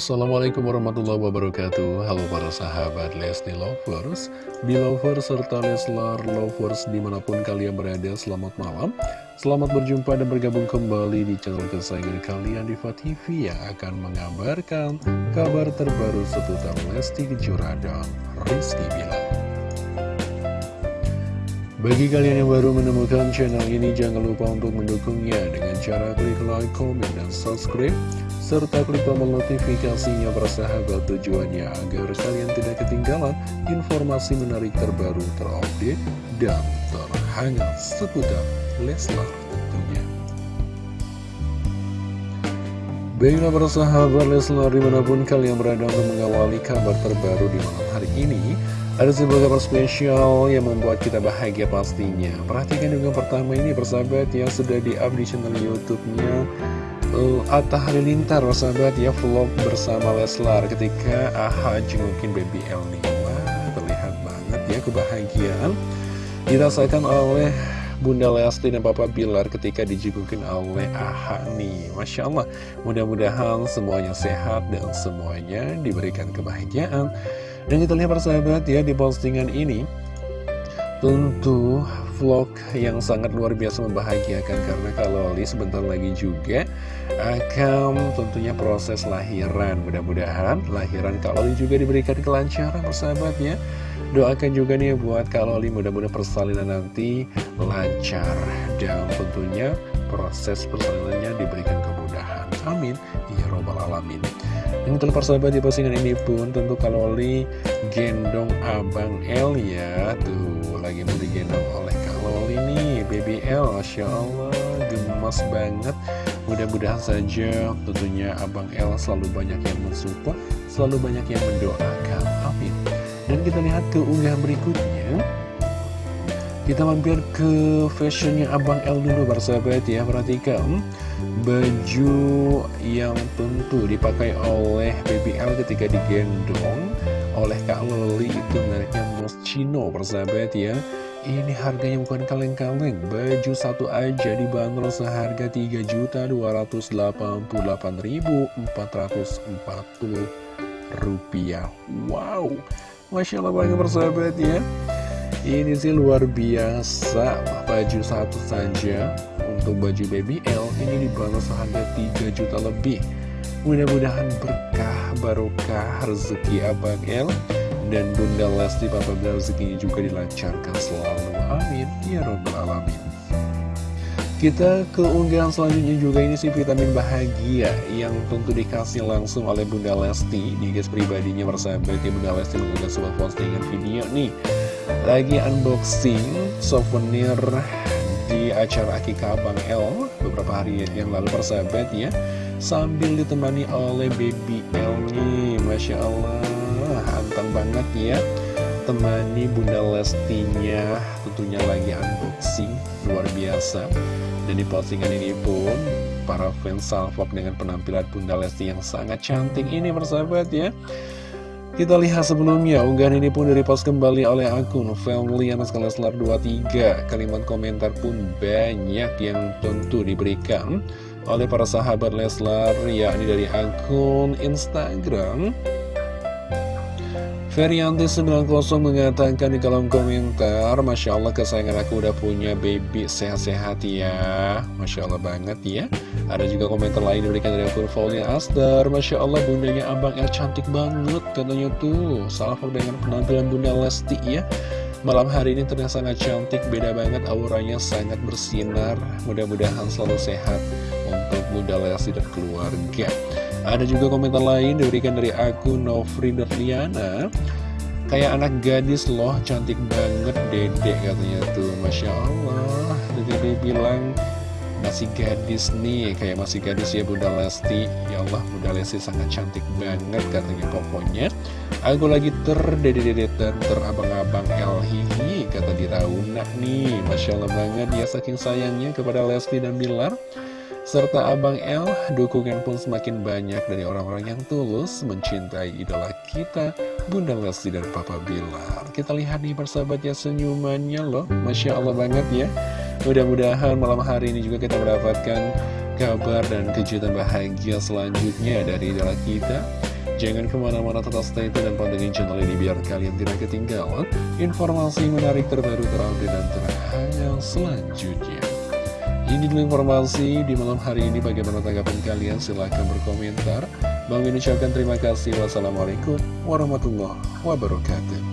Assalamualaikum warahmatullahi wabarakatuh. Halo para sahabat Lesti Lovers Belovers serta Leslar Lovers di mana pun kalian berada Selamat malam. Selamat berjumpa dan bergabung kembali di channel kesayangan kalian Diva TV Yang akan mengabarkan kabar terbaru seputar Lesti Kejora dan Rizky Bilar bagi kalian yang baru menemukan channel ini, jangan lupa untuk mendukungnya dengan cara klik like, comment, dan subscribe serta klik tombol notifikasinya bersahabat tujuannya agar kalian tidak ketinggalan informasi menarik terbaru terupdate dan terhangat seputar Leslar tentunya. Baiklah para sahabat Leslar di mana pun kalian berada untuk mengawali kabar terbaru di malam hari ini Ada sebuah kabar spesial yang membuat kita bahagia pastinya. Perhatikan juga pertama ini persahabat yang sudah di-up di channel Youtube-nya uh, Atta Halilintar sahabat ya vlog bersama Leslar ketika AHA jengukin baby L nih. Wah terlihat banget ya kebahagiaan dirasakan oleh Bunda Lesti dan Papa Bilar ketika dijengukin oleh AHA nih. Masya Allah mudah-mudahan semuanya sehat dan semuanya diberikan kebahagiaan dan kita lihat persahabat ya di postingan ini Tentu vlog yang sangat luar biasa membahagiakan. Karena kalau Li sebentar lagi juga akan tentunya proses lahiran. Mudah-mudahan lahiran Kak Loli juga diberikan kelancaran persahabat ya. Doakan juga nih buat Kak Loli mudah-mudahan persalinan nanti lancar. Dan tentunya proses persalinannya diberikan kemudahan. Amin ya robbal alamin. Ini telah persahabat di postingan ini pun tentu Kak Loli gendong Abang L ya. Tuh lagi mau digendong oleh Kak Loli nih BBL Masya Allah gemas banget. Mudah-mudahan saja tentunya Abang L selalu banyak yang mensupport selalu banyak yang mendoakan. Amin. Dan kita lihat ke unggahan berikutnya. Kita mampir ke fashionnya Abang L dulu bersahabat ya. Perhatikan baju yang tentu dipakai oleh BBL ketika digendong oleh Kak Loli itu mereknya Moschino persahabat ya. Ini harganya bukan kaleng-kaleng. Baju satu aja dibanderol seharga 3.288.440 rupiah. Wow Masya Allah banget persahabat ya. Ini sih luar biasa Baju satu saja Untuk baju baby L Ini dibanderol seharga 3 juta lebih. Mudah-mudahan berkah barokah rezeki Abang L. Dan Bunda Lesti Papa Bilar rezekinya juga dilancarkan selalu. Amin. Ya robbal alamin. Kita ke unggahan selanjutnya juga. Ini sih vitamin bahagia yang tentu dikasih langsung oleh Bunda Lesti di guys pribadinya bersahabat ya Bunda Lesti mengunggah sebuah postingan video nih. Lagi unboxing souvenir acara Akika Abang L beberapa hari yang lalu persahabat ya sambil ditemani oleh baby L nih. Masya Allah anteng banget ya. Temani Bunda Lestinya tentunya lagi unboxing luar biasa. Dan di postingan ini pun para fans salvok dengan penampilan Bunda Lesti yang sangat cantik ini bersahabat ya kita lihat sebelumnya, unggahan ini pun direpost kembali oleh akun Family Leslar 23 Kalimat komentar pun banyak yang tentu diberikan oleh para sahabat Leslar yakni dari akun Instagram Ferianti90 mengatakan di kolom komentar Masya Allah kesayangan aku udah punya baby. Sehat-sehat ya. Masya Allah banget ya. Ada juga komentar lain diberikan dari akun Faulia Aster Masya Allah bundanya Abang El cantik banget Katanya tuh. Salvo dengan penampilan bunda Lesti ya. Malam hari ini ternyata sangat cantik Beda banget auranya sangat bersinar. Mudah-mudahan selalu sehat Untuk bunda Lesti dan keluarga ada juga komentar lain diberikan dari akun Novri Liana Kayak anak gadis loh, cantik banget dedek katanya tuh. Masya Allah. Dedek bilang masih gadis nih. Kayak masih gadis ya Bunda Lesti. Ya Allah Bunda Lesti sangat cantik banget katanya pokoknya. Aku lagi terdede-dedetan terabang-abang El Hihi Kata Dirauna nih. Masya Allah banget ya saking sayangnya kepada Lesti dan Bilar serta Abang L, dukungan pun semakin banyak dari orang-orang yang tulus mencintai idola kita, Bunda Lesti dan Papa Bilar. Kita lihat nih persahabatnya senyumannya loh, Masya Allah banget ya. Mudah-mudahan malam hari ini juga kita mendapatkan kabar dan kejutan bahagia selanjutnya dari idola kita. Jangan ke mana-mana tetap stay tune dan pantengin channel ini biar kalian tidak ketinggalan informasi menarik terbaru terupdate dan terhangat selanjutnya. Ini dulu informasi di malam hari ini bagaimana tanggapan kalian silahkan berkomentar. Bang Min ucapkan terima kasih. Wassalamualaikum warahmatullahi wabarakatuh.